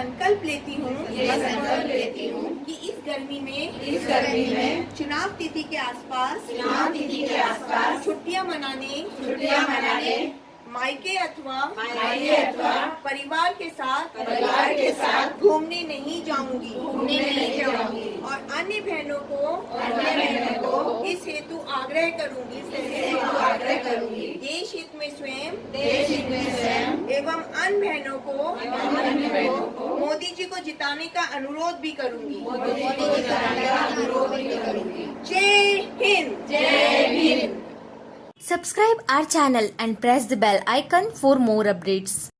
संकल्प लेती हूँ लेती हूँ कि इस गर्मी में इस गर्मी में चुनाव तिथि के आसपास चुनाव तिथि के आसपास छुट्टियाँ मनाने छुट्टियाँ मनाने मायके अथवा मायके अथवा परिवार के साथ परिवार के साथ घूमने नहीं जाऊँगी। घूमने नहीं जाऊँगी। और अन्य बहनों को अन्य बहनों को इस हेतु आग्रह करूँगी। हेतु आग्रह करूँगी। देश हित में स्वयं देश हित में स्वयं एवं अन्य बहनों को एवं अन्य बहनों को मोदी जी को जिताने का अनुरोध भी करूँगी। जय हिंद। जय Hind subscribe our channel and press the bell icon for more updates